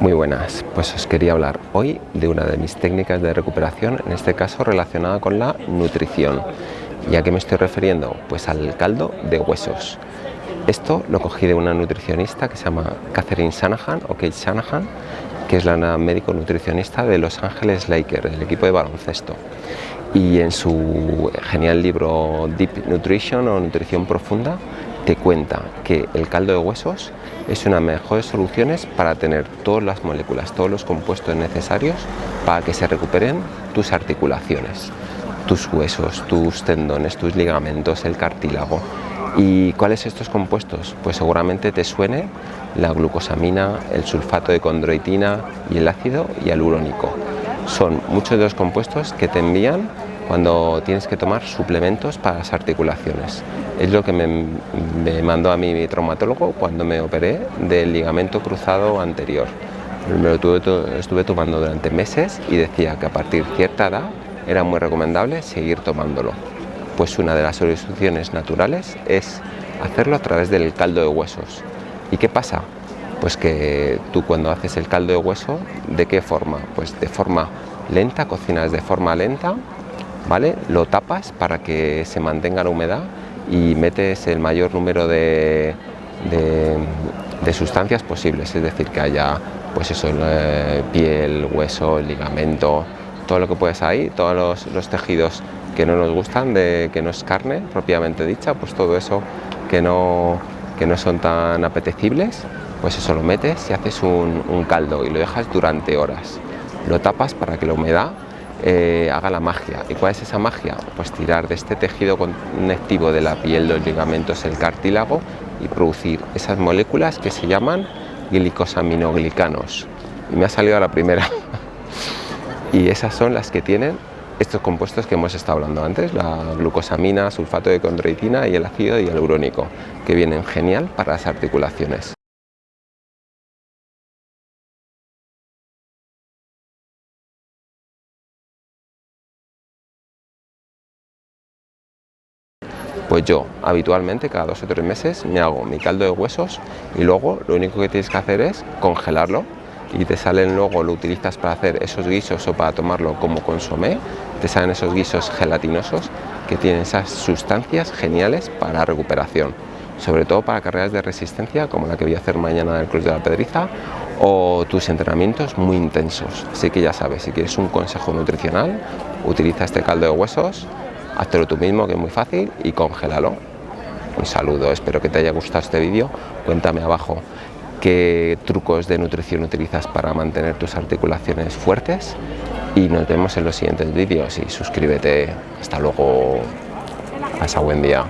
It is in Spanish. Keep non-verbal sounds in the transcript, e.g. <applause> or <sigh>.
Muy buenas, pues os quería hablar hoy de una de mis técnicas de recuperación, en este caso relacionada con la nutrición. ¿Y a qué me estoy refiriendo? Pues al caldo de huesos. Esto lo cogí de una nutricionista que se llama Catherine Shanahan o Kate Shanahan, que es la médico nutricionista de Los Ángeles Lakers, del equipo de baloncesto. Y en su genial libro Deep Nutrition o Nutrición Profunda te cuenta que el caldo de huesos es una de las mejores soluciones para tener todas las moléculas, todos los compuestos necesarios para que se recuperen tus articulaciones, tus huesos, tus tendones, tus ligamentos, el cartílago. ¿Y cuáles estos compuestos? Pues seguramente te suene la glucosamina, el sulfato de condroitina y el ácido hialurónico. Son muchos de los compuestos que te envían cuando tienes que tomar suplementos para las articulaciones. Es lo que me, mandó a mí mi traumatólogo cuando me operé del ligamento cruzado anterior. Me lo tuve, estuve tomando durante meses y decía que a partir de cierta edad era muy recomendable seguir tomándolo. Pues una de las soluciones naturales es hacerlo a través del caldo de huesos. ¿Y qué pasa? Pues que tú cuando haces el caldo de hueso, ¿de qué forma? Pues de forma lenta, cocinas de forma lenta ¿vale? Lo tapas para que se mantenga la humedad y metes el mayor número de, sustancias posibles, es decir, que haya pues eso, eh, piel, hueso, ligamento, todo lo que puedes ahí, todos los, tejidos que no nos gustan, de, que no es carne propiamente dicha, pues todo eso que no, que no son tan apetecibles, pues eso lo metes y haces un, un caldo y lo dejas durante horas. Lo tapas para que la humedad eh, haga la magia. ¿Y cuál es esa magia? Pues tirar de este tejido conectivo de la piel, los ligamentos, el cartílago y producir esas moléculas que se llaman glicosaminoglicanos. Y me ha salido a la primera. <laughs> y esas son las que tienen estos compuestos que hemos estado hablando antes, la glucosamina, sulfato de condroitina y el ácido hialurónico, que vienen genial para las articulaciones. Pues yo habitualmente cada dos o tres meses me hago mi caldo de huesos y luego lo único que tienes que hacer es congelarlo y te salen luego, lo utilizas para hacer esos guisos o para tomarlo como consomé, te salen esos guisos gelatinosos que tienen esas sustancias geniales para recuperación, sobre todo para carreras de resistencia como la que voy a hacer mañana en el Cruz de la Pedriza o tus entrenamientos muy intensos. Así que ya sabes, si quieres un consejo nutricional, utiliza este caldo de huesos Hazlo tú mismo que es muy fácil y congélalo. Un saludo, espero que te haya gustado este vídeo. Cuéntame abajo qué trucos de nutrición utilizas para mantener tus articulaciones fuertes y nos vemos en los siguientes vídeos y suscríbete. Hasta luego. Pasa buen día.